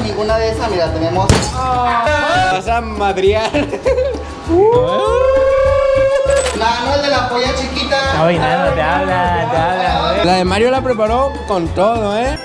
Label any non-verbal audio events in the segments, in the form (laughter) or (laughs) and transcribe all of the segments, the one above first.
con ninguna de esas, mira, tenemos... Vas a madriar. Nano, el de la polla chiquita. Oye, nada, te habla, te habla. La de Mario la preparó con todo, ¿eh?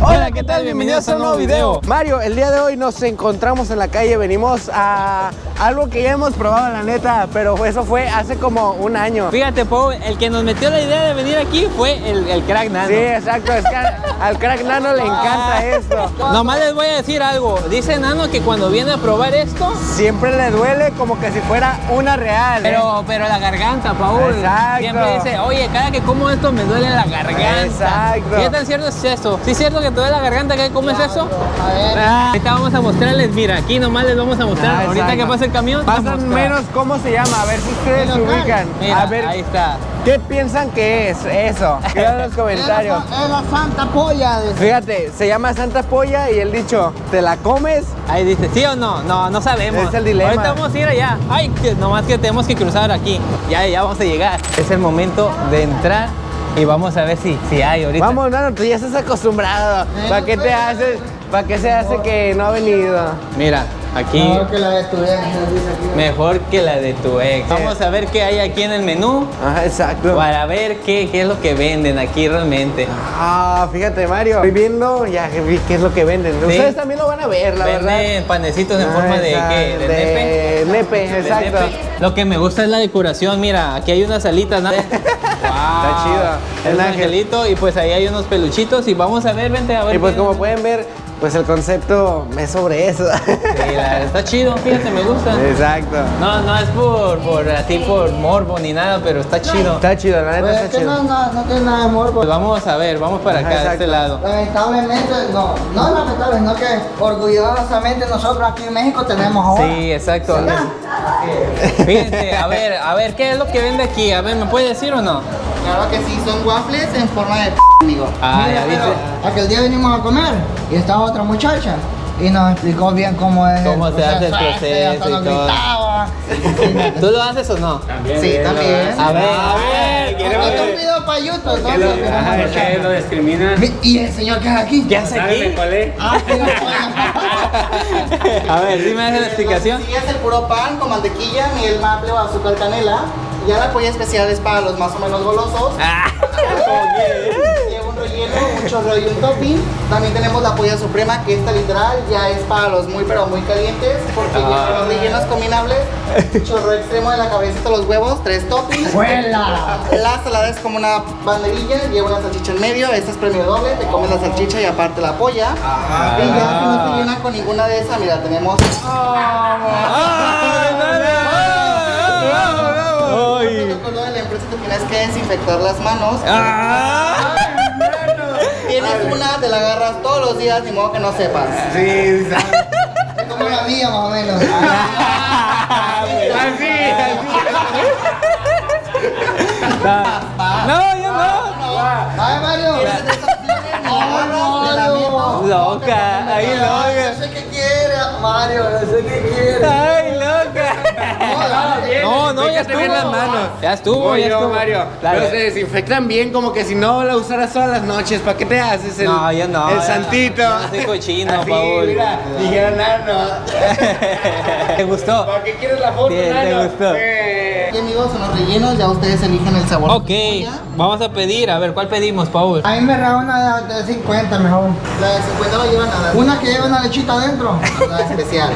Hola, ¿qué tal? Bienvenidos a un nuevo video. Mario, el día de hoy nos encontramos en la calle, venimos a algo que ya hemos probado, la neta, pero eso fue hace como un año. Fíjate, Pau, el que nos metió la idea de venir aquí fue el, el crack nano. Sí, exacto, es que al, crack nano le encanta esto. Nomás les voy a decir algo. Dice Nano que cuando viene a probar esto, Siempre le duele como que si fuera una real. ¿eh? pero, pero la garganta, Paul. Exacto. Siempre dice, oye, cada que como esto me duele la garganta. Exacto. ¿Qué tan cierto es eso? ¿Sí es cierto que duele la garganta que comes eso? A ver. Ah, ahorita vamos a mostrarles, mira, aquí nomás les vamos a mostrar. Ah, ahorita que pase el camión. Pasan menos cómo se llama, a ver si ustedes se ubican. Mira, a ver, ahí está. ¿qué piensan que es eso? En los (laughs) comentarios. Es la santa polla. Fíjate, se llama Santa Polla y el dicho, ¿te la comes? Ahí dice, ¿sí o no? No, no sabemos. Es el dilema. Ahorita vamos a ir allá. Ay, que nomás que tenemos que cruzar aquí. Ya, ya vamos a llegar. Es el momento de entrar y vamos a ver si, si hay ahorita. Vamos, Nano, tú ya estás acostumbrado. ¿Para qué te haces? ¿Para qué se hace que no ha venido? Mira, aquí Mejor que la de tu ex, nos dice aquí. mejor que la de tu ex. Vamos a ver qué hay aquí en el menú Ajá, exacto. para ver qué, qué es lo que venden aquí realmente. Ah, fíjate, Mario. Estoy viendo, ya vi qué es lo que venden. Ustedes también lo van a ver, la verdad. Venden panecitos en Ah, forma de qué? ¿De, de nepe? nepe, De exacto. nepe. Lo que me gusta es la decoración. Mira, aquí hay unas alitas. ¿no? (laughs) Está chido. Es El un angelito y pues ahí hay unos peluchitos y vamos a ver, vente a ver. Y pues como pueden ver, pues el concepto es sobre eso. Sí, la- está chido, fíjate, me gusta. Exacto. No, no es por, por así por morbo ni nada, pero está chido. Está chido, la neta Pues es que no, chido. no, no tiene nada de morbo. Pues vamos a ver, vamos para Ajá, acá, de exacto. este lado. Lamentablemente, no, no es lamentable, sino que orgullosamente nosotros aquí en México tenemos ahora. Sí, exacto. Fíjense, a ver, a ver, ¿qué es lo que vende aquí? A ver, ¿me puede decir o no? Claro que sí, son waffles en forma de amigo. Ah, Mira, ya pero viste. Aquel día venimos a comer y estaba otra muchacha y nos explicó bien cómo es Cómo se hace el proceso, y todo. (laughs) ¿Tú lo haces o no? Sí, también. A ver, a ver, Queremos un video para YouTube, ¿no? lo, ajá, es que lo discrimina. Mi- ¿Y el señor que es aquí? ¿qué hace ¿Sabes de aquí? cuál es? Ah, (laughs) A ver, dime la explicación. Sí, es el puro pan con mantequilla, miel maple o azúcar canela. Ya la polla especial es para los más o menos golosos. Ah, Lleva un relleno, un chorro y un topping. También tenemos la polla suprema, que esta literal ya es para los muy pero muy calientes, porque lleva los rellenos combinables. Chorro extremo de la cabeza de los huevos, tres toppings. ¡Vuela! La salada es como una banderilla, lleva una salchicha en medio, esta es premio doble, te comes la salchicha y aparte la polla. Y ya si no te llena con ninguna de esas, mira, tenemos... La empresa te tienes que desinfectar las manos. Ah. Tienes una, te la agarras todos los días, ni modo que no sepas. Sí, (laughs) Es como la mía, más o menos. No, yo no. Ay, Mario. No, no. Loca, ahí No loca. sé qué quiere, Mario, no sé qué quiere. No, no, ya Fíjate bien estuvo. las manos. Ya estuvo, Voy ya yo, estuvo. Mario. Dale. Pero se desinfectan bien, como que si no la usaras todas las noches. ¿Para qué te haces el, No, yo no, el santito? Yo no soy cochino, (laughs) Así, Paul. mira, dijeron nano. (laughs) ¿Te gustó? ¿Para qué quieres la foto, Sí, te nano? gustó. Eh, Aquí, amigos, son los rellenos, ya ustedes eligen el sabor. Ok, vamos a pedir. A ver, ¿cuál pedimos, Paul? A mí me da una de 50 mejor. La de 50 no lleva nada. Una que lleva una lechita adentro. (laughs) La especial.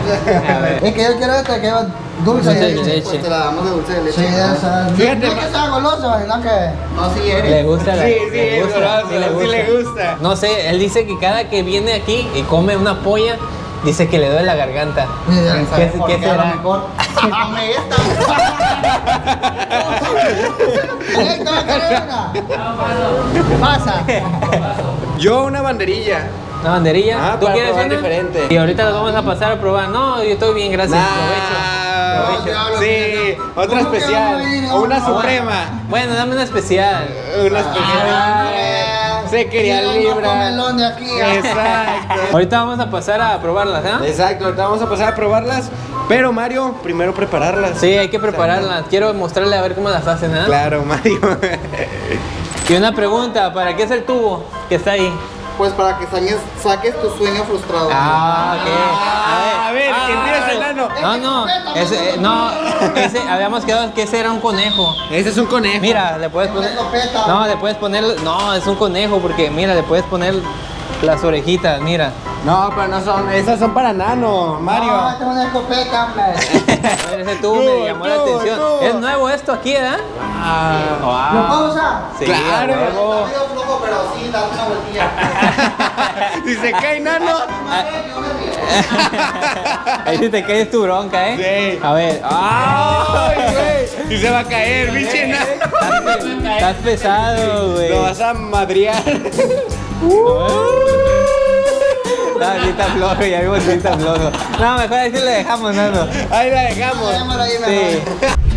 A ver. Es que yo quiero esta que lleva dulce Dulce de leche. leche. Pues te la damos de dulce de leche. Sí, esa. No, Fíjate, no es que sea goloso, sino que... No, sí eres. Le gusta la Sí, sí, le gusta, goloso, sí le gusta. No sé, él dice que cada que viene aquí y come una polla, dice que le duele la garganta. ¿Qué, ¿sabes por qué qué? A lo será? mejor come esta. (laughs) Pasa. Yo una banderilla. ¿Una banderilla? Ah, ¿Tú para quieres una? diferente. Y ahorita las vamos a pasar a probar. No, yo estoy bien, gracias. Nah, Provecho. Provecho. Sí, otra ¿Cómo que especial. O una Ah, suprema. Bueno, dame una especial. Una especial. Se quería libra. comelón de aquí. Exacto. (laughs) Ahorita vamos a pasar a probarlas, ¿ah? Exacto, ahorita vamos a pasar a probarlas. Pero Mario, primero prepararlas. Sí, hay que prepararlas. Quiero mostrarle a ver cómo las hacen, ¿ah? Claro, Mario. (laughs) Y una pregunta, ¿para qué es el tubo que está ahí? Pues para que saques, saques tu sueño frustrado. Ah, ok. Ah, a ver, que empiece el nano. No, no, ese, eh, no, ese, habíamos quedado que ese era un conejo. Ese es un conejo. Mira, le puedes poner. No, le puedes poner. No, es un conejo porque mira, le puedes poner las orejitas, mira. No, pero no son. Esas son para nano, Mario. No, tengo una escopeta, hombre. (laughs) A ver, ese tubo Tú, me llamó la atención. tú. Es nuevo esto aquí, ¿eh? Ah. ¿Lo puedo usar? Sí, Claro. Flojo, pero sí, date una vueltilla. si se cae nano. Ahí sí te caes tu bronca, ¿eh? Sí. A ver. Ay, (laughs) güey. Y se va a caer, pinche nano. Estás, pesado, güey. Lo vas a madrear. (laughs) No, sí está flojo, ya vimos que está flojo. No, mejor así le dejamos, Nano. Ahí la dejamos. Sí.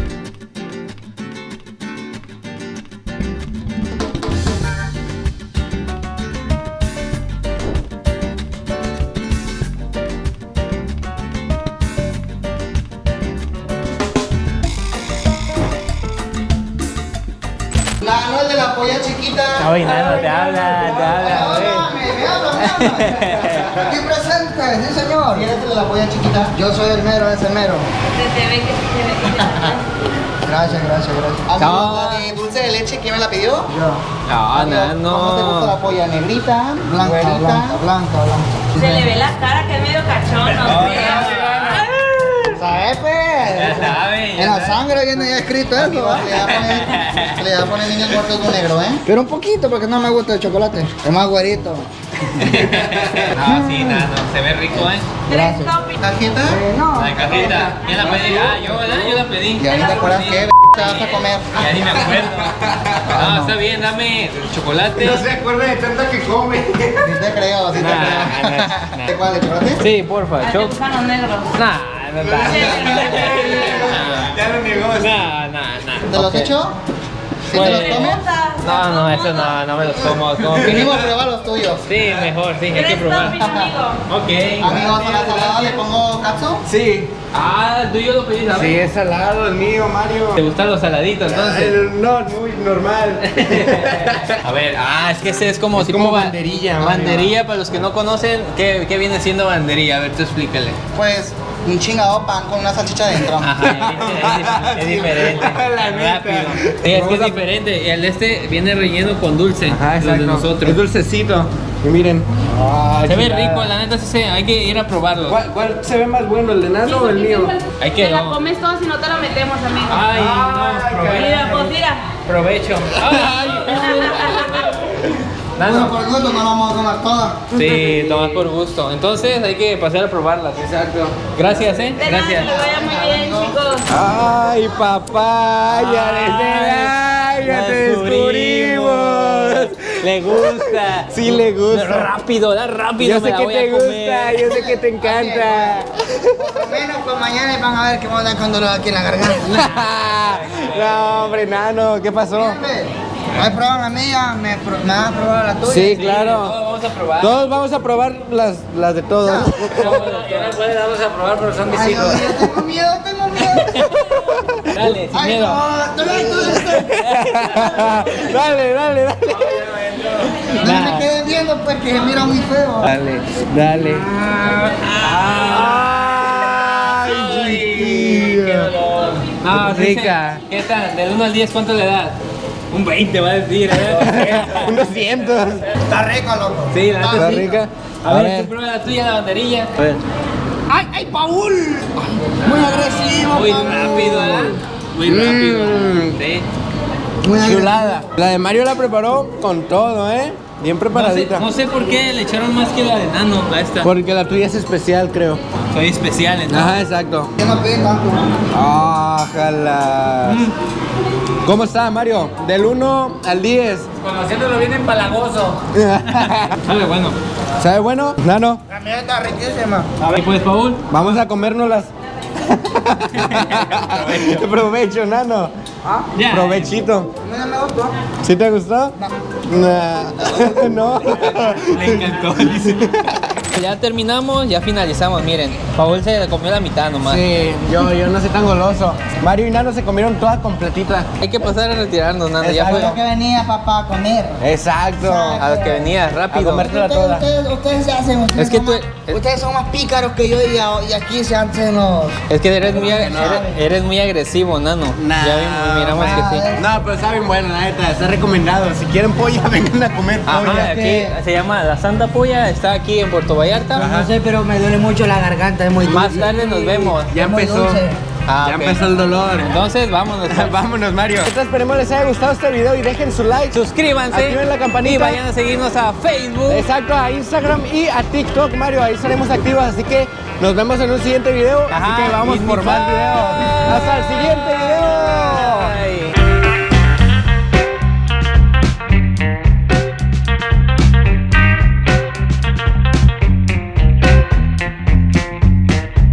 Nano, el de la polla chiquita. Ay, Nano, te habla, te habla, güey. Háblame, me habla, me habla. (laughs) Aquí presente, sí señor. ¿Y de la polla chiquita? Yo soy el mero, ese mero. Se te ve que se te ve que te Gracias, gracias, gracias. No. De dulce de leche, ¿quién me la pidió? Yo. No, Amigo, ¿Cómo te gusta la polla? ¿Negrita? Blanca, blanca, blanca, blanca. Se le ve la cara que es medio cachón, no sé. ¿Sabes, pues? Ya ya En la sangre viene ya escrito eso, ¿eh? Le va a poner, le va a poner niños muertos con negro, ¿eh? Pero un poquito, porque no me gusta el chocolate. Es más güerito. No, sí, Nano, se ve rico, ¿eh? Tres toppings. ¿Tarjeta? Eh, no. La cajita. ¿Quién la pedí? Ah, yo, ¿verdad? Yo la pedí. Y ahí te acuerdas que te vas a comer. Ya ni me acuerdo. No, está bien, dame chocolate. No se acuerda de tanto que come. Sí te creo, te Nah, nah, creo. nah. ¿De cuál? ¿De chocolate? Sí, porfa, Ah, te choc. gustan los negros. Nah, no. Ya lo negó. Nah, nah, nah. ¿Te los echo? ¿Sí te los comes? No, no, eso no, no me los como. como Mínimo prueba los tuyos. Sí, mejor, sí, hay que probar. amigo. Ok. Amigos, a la salada le pongo katsu. Sí. Ah, tú y yo lo pedí, ¿sabes? Sí, es salado el mío, Mario. ¿Te gustan los saladitos entonces? El- No, muy normal. (laughs) A ver, ah, es que ese es como Es tipo como ba- banderilla, Mario. Banderilla, para los que no conocen, ¿qué, qué viene siendo banderilla? A ver, tú explícale. Pues un chingado pan con una salchicha dentro. Ajá, es, es- es diferente. (laughs) La neta. Rápido. Sí, es que es diferente. El este viene relleno con dulce. Ajá, los de exacto. nosotros. Es dulcecito. Y miren. Ah, Se ve rico, la neta sí se, hay que ir a probarlo. ¿Cuál, cuál se ve más bueno, el de nano o el mío? Hay que- Te la comes todo si no te la metemos, amigo. Ay, Ay, no, Mira, provecho. pues mira. Provecho. (laughs) Ay. (laughs) Bueno, por gusto no vamos a comer toda. Sí, tomas por gusto. Entonces hay que pasar a probarlas. Exacto. Gracias, eh. De nada, que Gracias. le vaya muy bien, chicos. Ay, papá, ya Ay, desde ya te descubrimos. Le gusta. Sí le gusta. Rápido, da rápido. Yo me sé la que te gusta, yo sé que te encanta. Por menos pues mañana van a ver que vamos a dar con dolor aquí en la garganta. (laughs) No, hombre, nano, ¿qué pasó? ¿Hay prueba la mía? ¿Me, me vas a probar la tuya? Sí, Todos claro. vamos a probar. Todos vamos a probar las, las de todos. Yo no puedo, vamos a probar, pero son mis Ay, hijos. Mío, tengo miedo, tengo miedo. Dale, sin Ay, miedo. no, tú no, tú no. (laughs) dale, dale, dale. No me queden viendo pues que se mira muy feo. Dale, dale. Ay, Ay, qué dolor. No, Rica. ¿Qué tal? Del 1 al 10, ¿cuánto le das? Un 20 va a decir, ¿eh? (laughs) Un 200. Está rico, loco. Sí, la ¿Está rica? A ver, tú prueba la tuya, la banderilla. A ver. ¡Ay, ay, Paul! Muy agresivo, Muy Paul. rápido, ¿verdad? Muy rápido. Mm. Sí. Muy. Chulada. La de Mario la preparó con todo, ¿eh? Bien No sé, preparadita. no sé por qué le echaron más que la de nano a esta. Porque la tuya es especial, creo. Soy especial, ¿no? Ajá, exacto. Yo no pedí tanto. Ojalá. ¿Cómo está, Mario? Del 1 al 10. Conociéndolo bien empalagoso. (laughs) Sabe bueno. ¿Sabe bueno? Nano, La mía está riquísima. A ver, pues, Paul. vamos a comérnoslas. (laughs) (laughs) Provecho, Nano. ¿Ah? Ya. Provechito. A mí no me gustó. ¿Sí te gustó? No. no. Le encantó, dice. Ya terminamos, ya finalizamos, miren. Paul se comió la mitad nomás. Sí, yo, yo no soy tan goloso. Mario y Nano se comieron toda completita. Hay que pasar a retirarnos, Nando. Ya Exacto. fue que venía papá a comer. Exacto. a lo que venía, A rápido. comértela toda. ustedes se hacen. Es que tú, Ustedes son más pícaros que yo y, a- y aquí se hacen los. es que eres muy, eres, eres muy agresivo, Nano. Nah, ya vimos, miramos que sí. No, pero está bien bueno, la neta, está recomendado. Si quieren polla, (laughs) vengan a comer Ajá, polla. aquí se llama La Santa Polla, está aquí en Puerto Vallarta. No sé, pero me duele mucho la garganta, es muy Más tarde nos vemos. Ya empezó. dulce. Ah, ya empezó el dolor. Entonces, vámonos. pues. (laughs) Vámonos, Mario. Entonces, esperemos les haya gustado este video y dejen su like. Suscríbanse Activen la campanita. y vayan a seguirnos a Facebook. Exacto, a Instagram y a TikTok, Mario. Ahí estaremos activos, así que nos vemos en un siguiente video. Ajá, así que vamos por más videos. Hasta el siguiente video.